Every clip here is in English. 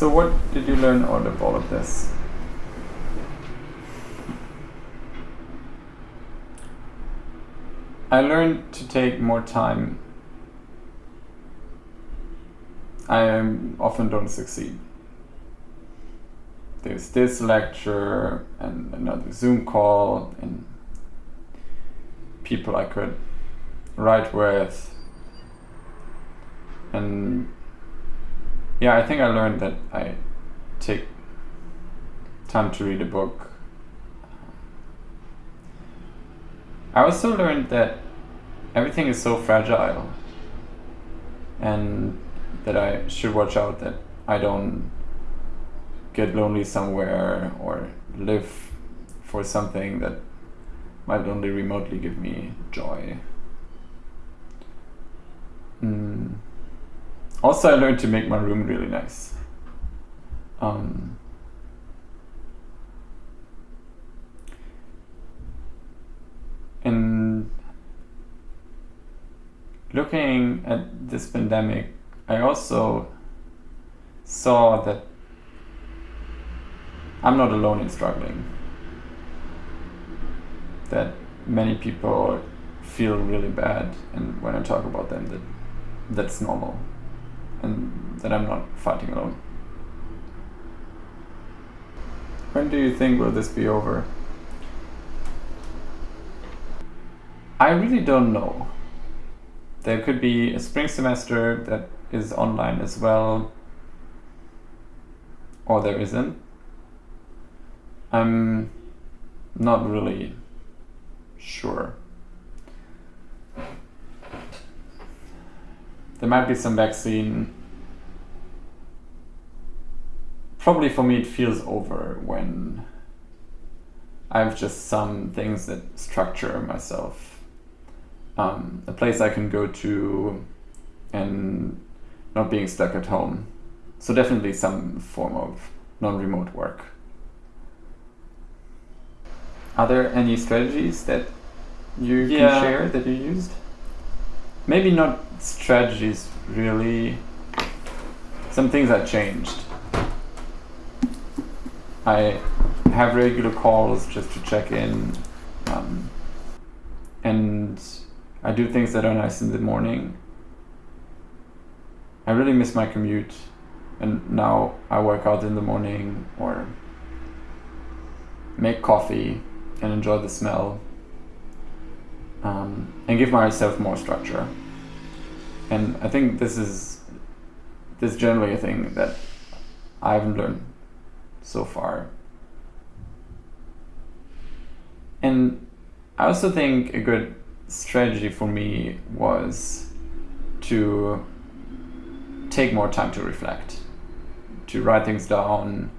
So what did you learn out of all of this? I learned to take more time. I um, often don't succeed. There's this lecture and another Zoom call and people I could write with. And yeah, I think I learned that I take time to read a book. I also learned that everything is so fragile and that I should watch out that I don't get lonely somewhere or live for something that might only remotely give me joy. Mm. Also, I learned to make my room really nice. Um, and looking at this pandemic, I also saw that I'm not alone in struggling. That many people feel really bad, and when I talk about them, that that's normal and that I'm not fighting alone. When do you think will this be over? I really don't know. There could be a spring semester that is online as well, or there isn't. I'm not really sure. There might be some vaccine. Probably for me it feels over when I have just some things that structure myself. Um, a place I can go to and not being stuck at home. So definitely some form of non-remote work. Are there any strategies that you yeah. can share that you used? Maybe not strategies really. Some things have changed. I have regular calls just to check in. Um, and I do things that are nice in the morning. I really miss my commute. And now I work out in the morning or make coffee and enjoy the smell um, and give myself more structure. And I think this is this is generally a thing that I haven't learned so far. And I also think a good strategy for me was to take more time to reflect, to write things down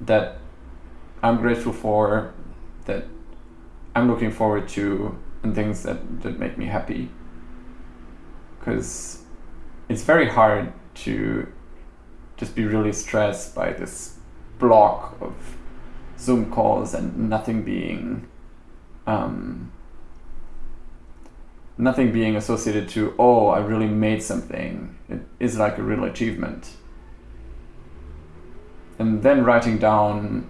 that I'm grateful for, that I'm looking forward to, and things that, that make me happy. Because it's very hard to just be really stressed by this block of Zoom calls and nothing being um, nothing being associated to oh I really made something. It is like a real achievement. And then writing down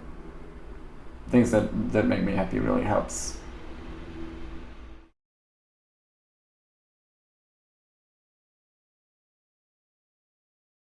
things that that make me happy really helps